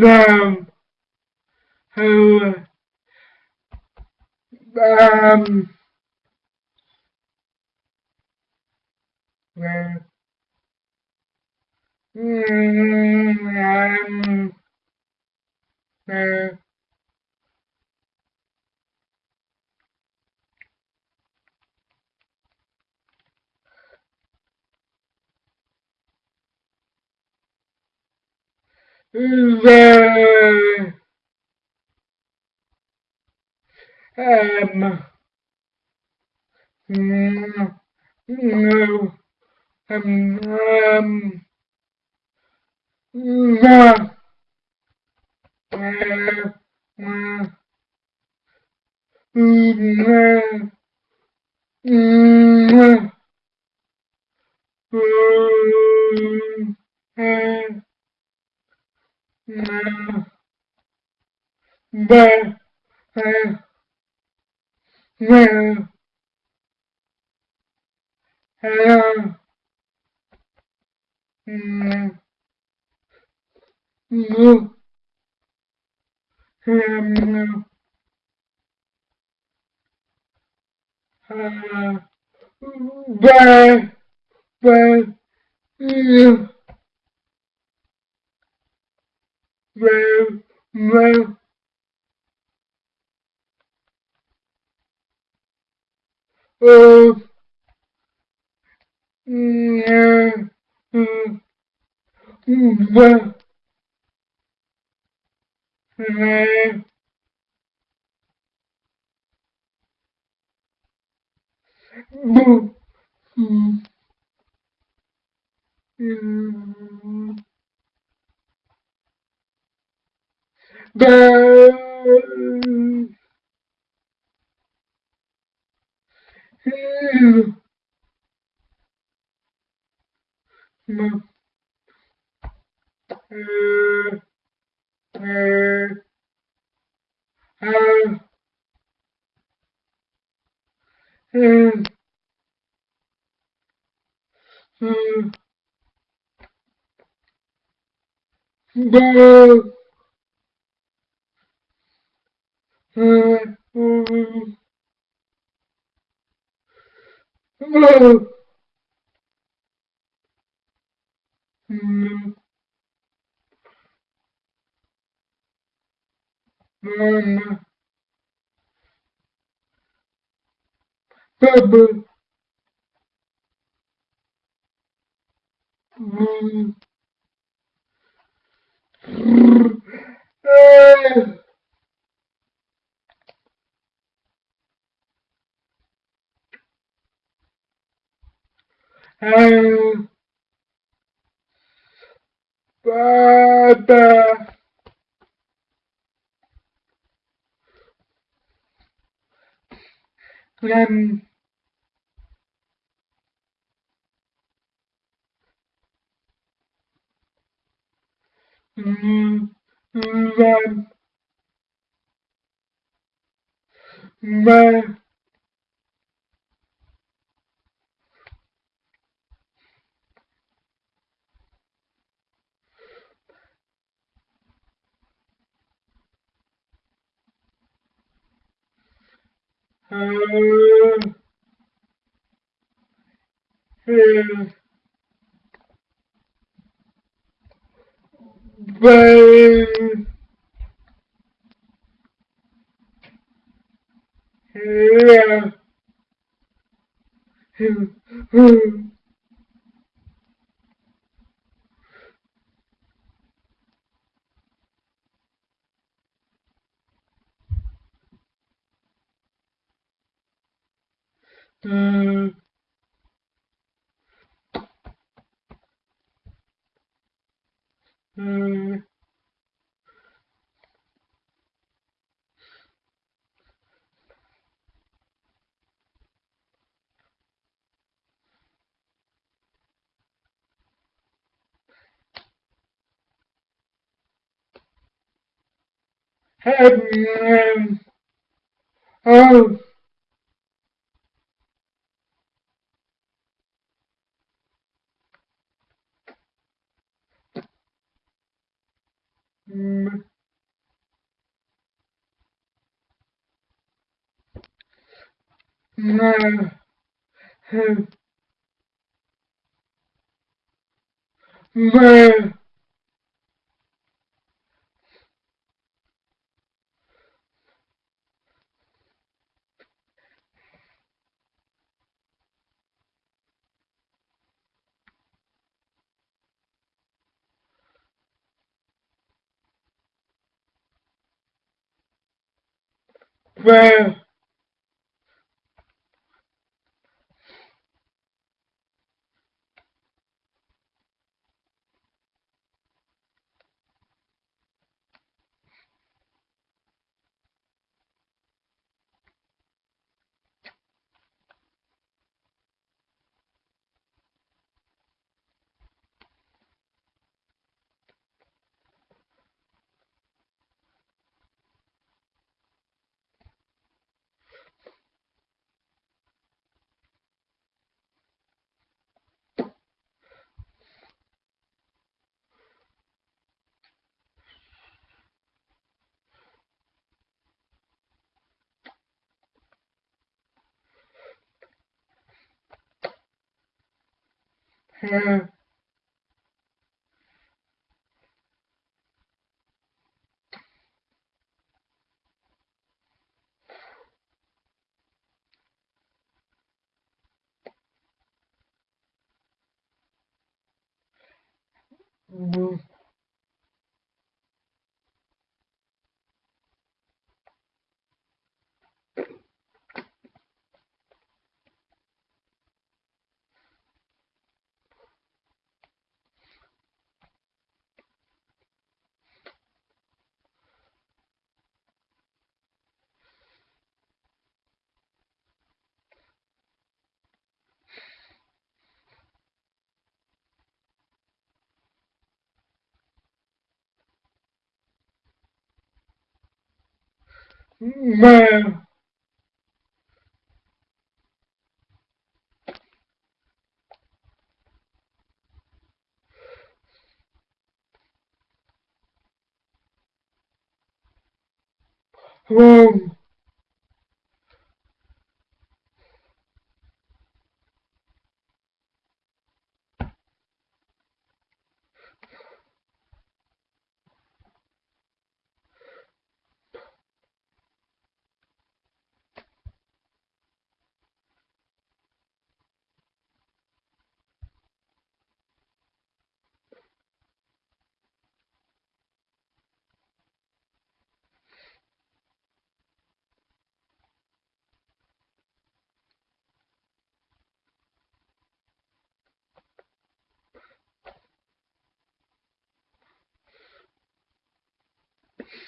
them who um, um, um, the um no um um the uh, uh, mm, mm, mm, uh, uh, uh, mm, no, um, no, uh, but, but, uh, well, well, uh, mm, uh, but, uh, but, mm, mm, uh, uh, uh, uh, uh, uh, uh, uh, oh, mm, um, bubble, mm, uh, uh, Baba, Lem, mm, Lem, Ma, uh, Bay, Hill, Hill, uh, uh, oh, hmm, ma, ma, hmm, mm, ma,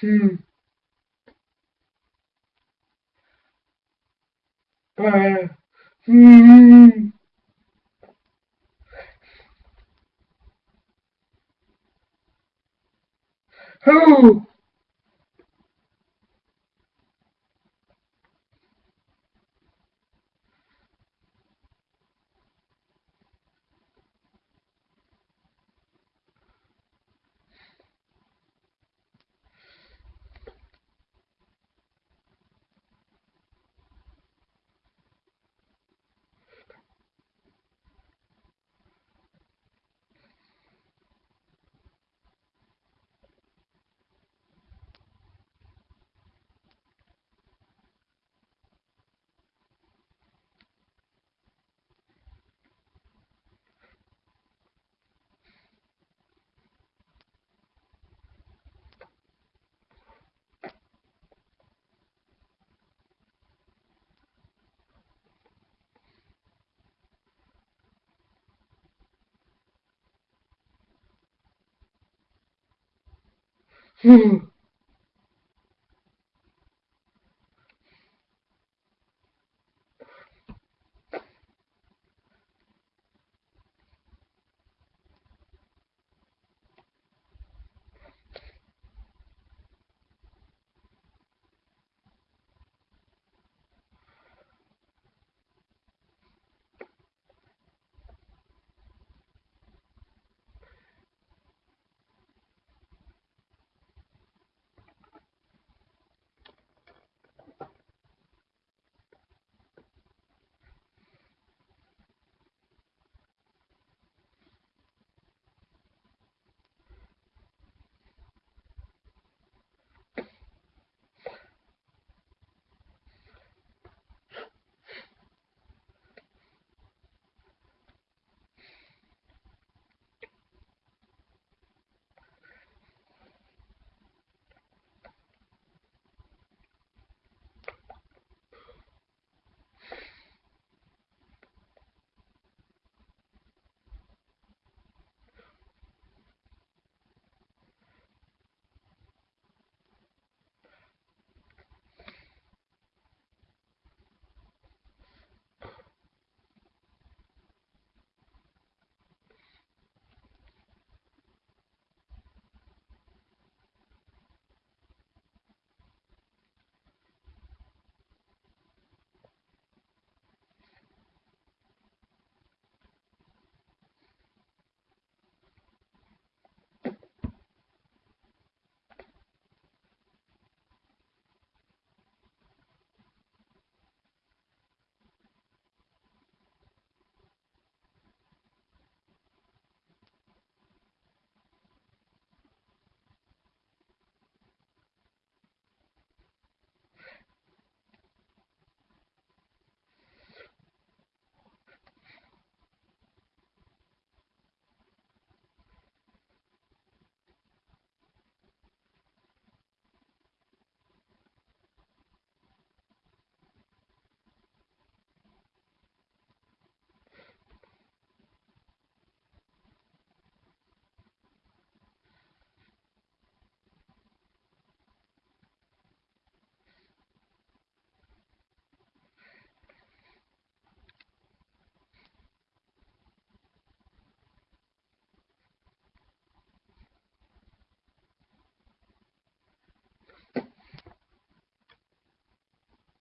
hmm, pa, hmm, who, hmm,